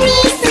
me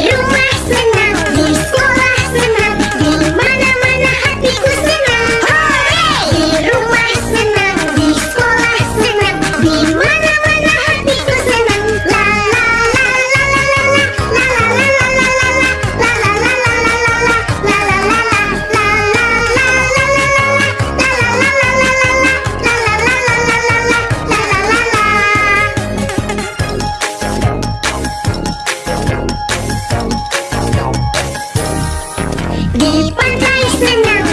You messing Pantai senang,